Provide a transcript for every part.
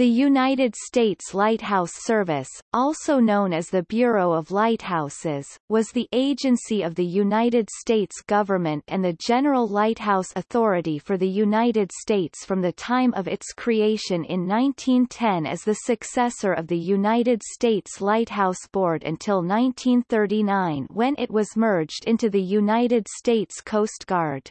The United States Lighthouse Service, also known as the Bureau of Lighthouses, was the agency of the United States government and the General Lighthouse Authority for the United States from the time of its creation in 1910 as the successor of the United States Lighthouse Board until 1939 when it was merged into the United States Coast Guard.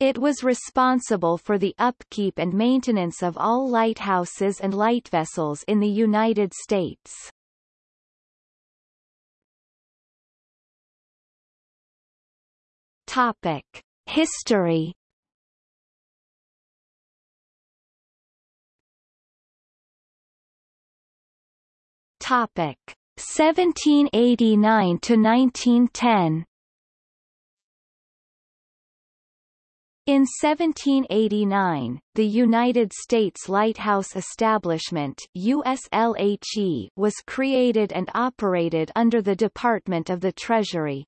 It was responsible for the upkeep and maintenance of all lighthouses and lightvessels in the United States. Topic: History. Topic: 1789 to 1910. In 1789, the United States Lighthouse Establishment USLHE was created and operated under the Department of the Treasury.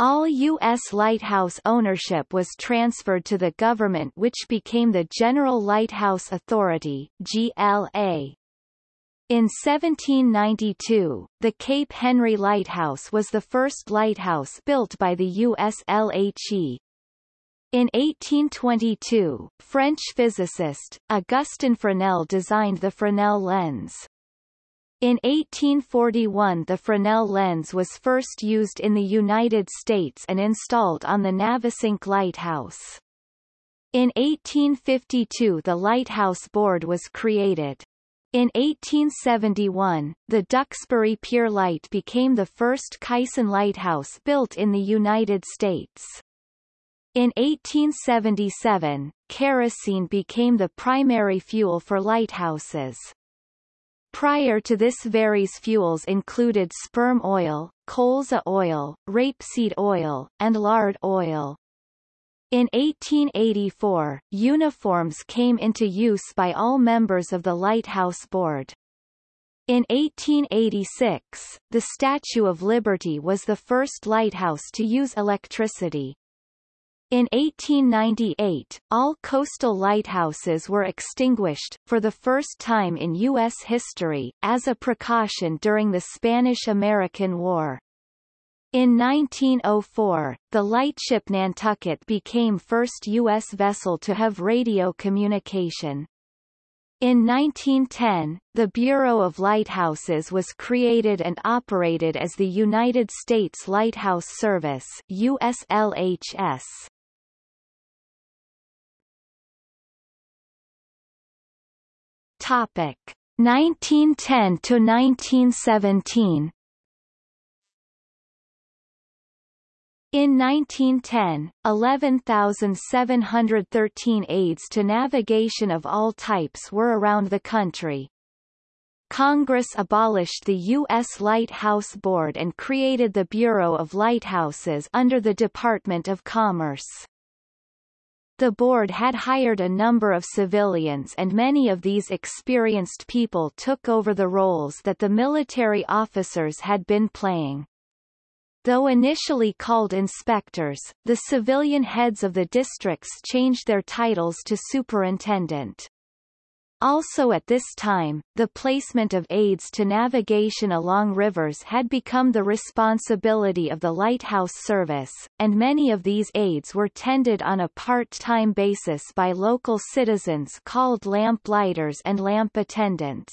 All U.S. lighthouse ownership was transferred to the government which became the General Lighthouse Authority GLA. In 1792, the Cape Henry Lighthouse was the first lighthouse built by the USLHE, in 1822, French physicist, Augustin Fresnel designed the Fresnel lens. In 1841 the Fresnel lens was first used in the United States and installed on the Navesink Lighthouse. In 1852 the Lighthouse Board was created. In 1871, the Duxbury Pier Light became the first Caisson lighthouse built in the United States. In 1877, kerosene became the primary fuel for lighthouses. Prior to this various fuels included sperm oil, colza oil, rapeseed oil, and lard oil. In 1884, uniforms came into use by all members of the Lighthouse Board. In 1886, the Statue of Liberty was the first lighthouse to use electricity. In 1898, all coastal lighthouses were extinguished, for the first time in U.S. history, as a precaution during the Spanish-American War. In 1904, the lightship Nantucket became first U.S. vessel to have radio communication. In 1910, the Bureau of Lighthouses was created and operated as the United States Lighthouse Service USLHS. Topic 1910 to 1917 In 1910, 11,713 aids to navigation of all types were around the country. Congress abolished the U.S. Lighthouse Board and created the Bureau of Lighthouses under the Department of Commerce. The board had hired a number of civilians and many of these experienced people took over the roles that the military officers had been playing. Though initially called inspectors, the civilian heads of the districts changed their titles to superintendent. Also at this time, the placement of aids to navigation along rivers had become the responsibility of the lighthouse service, and many of these aids were tended on a part-time basis by local citizens called lamplighters and lamp attendants.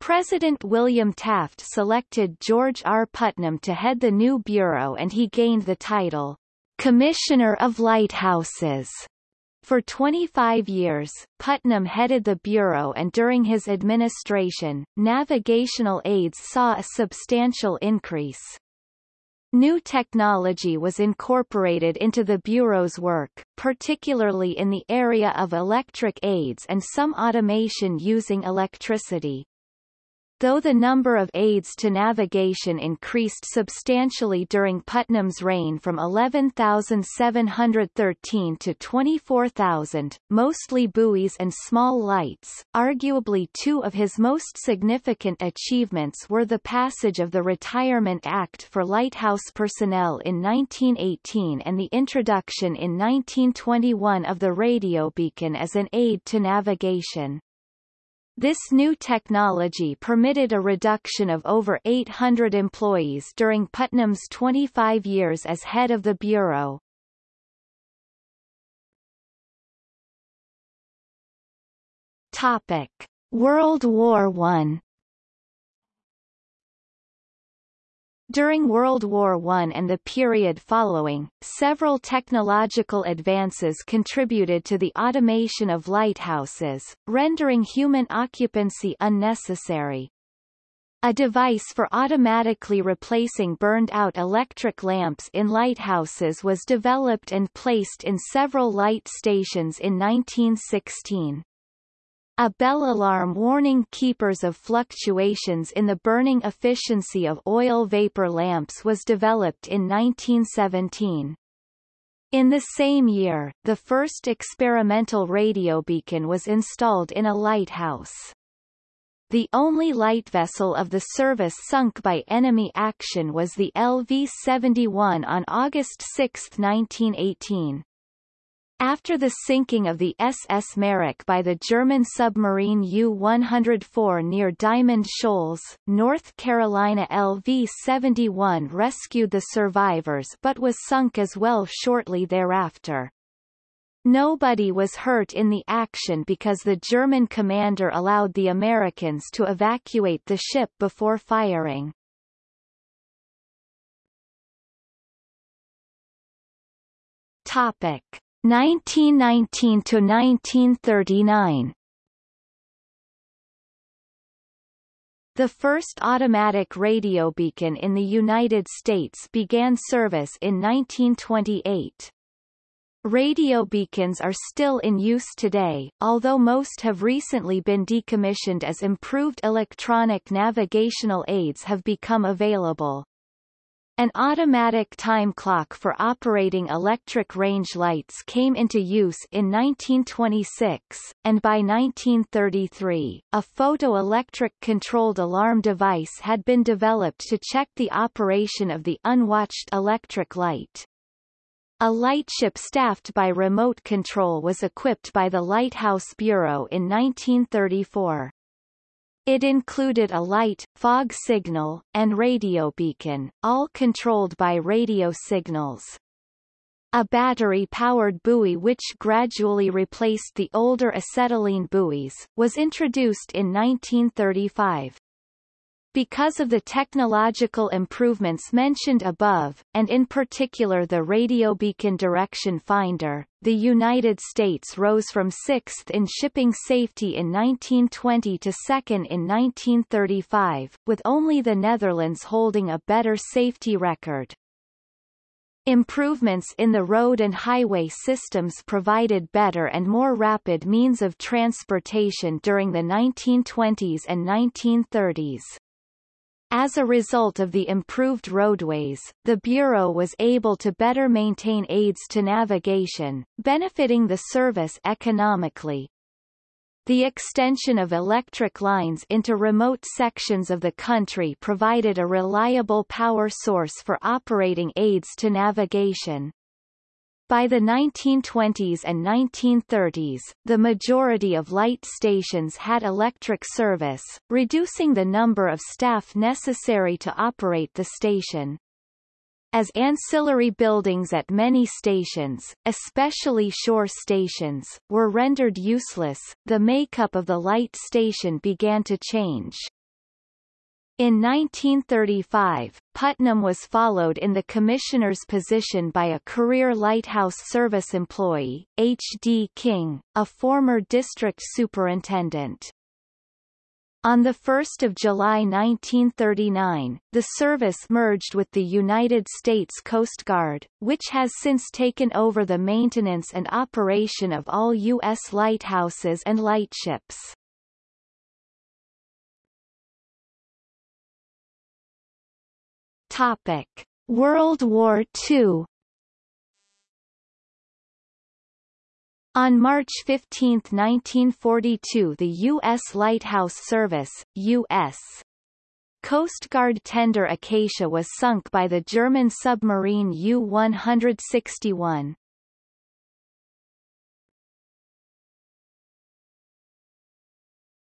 President William Taft selected George R. Putnam to head the new bureau and he gained the title, Commissioner of Lighthouses. For 25 years, Putnam headed the Bureau and during his administration, navigational aids saw a substantial increase. New technology was incorporated into the Bureau's work, particularly in the area of electric aids and some automation using electricity. Though the number of aids to navigation increased substantially during Putnam's reign from 11,713 to 24,000, mostly buoys and small lights, arguably two of his most significant achievements were the passage of the Retirement Act for lighthouse personnel in 1918 and the introduction in 1921 of the radio beacon as an aid to navigation. This new technology permitted a reduction of over 800 employees during Putnam's 25 years as head of the Bureau. Topic. World War I During World War I and the period following, several technological advances contributed to the automation of lighthouses, rendering human occupancy unnecessary. A device for automatically replacing burned-out electric lamps in lighthouses was developed and placed in several light stations in 1916. A bell alarm warning keepers of fluctuations in the burning efficiency of oil vapor lamps was developed in 1917. In the same year, the first experimental radio beacon was installed in a lighthouse. The only light vessel of the service sunk by enemy action was the LV-71 on August 6, 1918. After the sinking of the SS Merak by the German submarine U-104 near Diamond Shoals, North Carolina LV-71 rescued the survivors but was sunk as well shortly thereafter. Nobody was hurt in the action because the German commander allowed the Americans to evacuate the ship before firing. Topic. 1919 to 1939 The first automatic radio beacon in the United States began service in 1928. Radio beacons are still in use today, although most have recently been decommissioned as improved electronic navigational aids have become available. An automatic time clock for operating electric range lights came into use in 1926, and by 1933, a photoelectric controlled alarm device had been developed to check the operation of the unwatched electric light. A lightship staffed by remote control was equipped by the Lighthouse Bureau in 1934. It included a light, fog signal, and radio beacon, all controlled by radio signals. A battery-powered buoy which gradually replaced the older acetylene buoys, was introduced in 1935. Because of the technological improvements mentioned above, and in particular the radio beacon direction finder, the United States rose from sixth in shipping safety in 1920 to second in 1935, with only the Netherlands holding a better safety record. Improvements in the road and highway systems provided better and more rapid means of transportation during the 1920s and 1930s. As a result of the improved roadways, the Bureau was able to better maintain aids to navigation, benefiting the service economically. The extension of electric lines into remote sections of the country provided a reliable power source for operating aids to navigation. By the 1920s and 1930s, the majority of light stations had electric service, reducing the number of staff necessary to operate the station. As ancillary buildings at many stations, especially shore stations, were rendered useless, the makeup of the light station began to change. In 1935, Putnam was followed in the commissioner's position by a career Lighthouse Service employee, H. D. King, a former district superintendent. On 1 July 1939, the service merged with the United States Coast Guard, which has since taken over the maintenance and operation of all U.S. lighthouses and lightships. Topic: World War II. On March 15, 1942 the U.S. Lighthouse Service, U.S. Coast Guard tender Acacia was sunk by the German submarine U-161.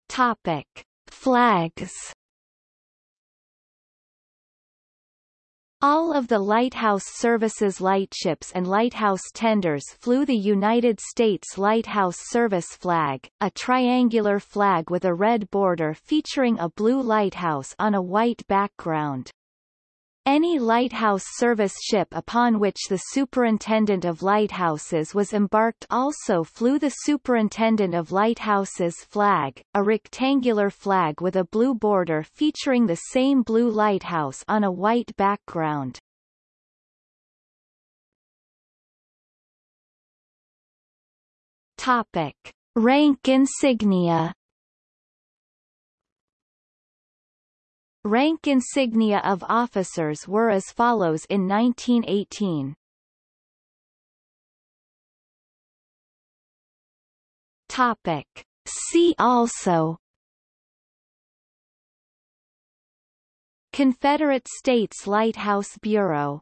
Topic. Flags All of the Lighthouse Services lightships and lighthouse tenders flew the United States Lighthouse Service flag, a triangular flag with a red border featuring a blue lighthouse on a white background. Any lighthouse service ship upon which the Superintendent of Lighthouses was embarked also flew the Superintendent of Lighthouses flag, a rectangular flag with a blue border featuring the same blue lighthouse on a white background. Topic. Rank insignia Rank insignia of officers were as follows in 1918. Topic. See also Confederate States Lighthouse Bureau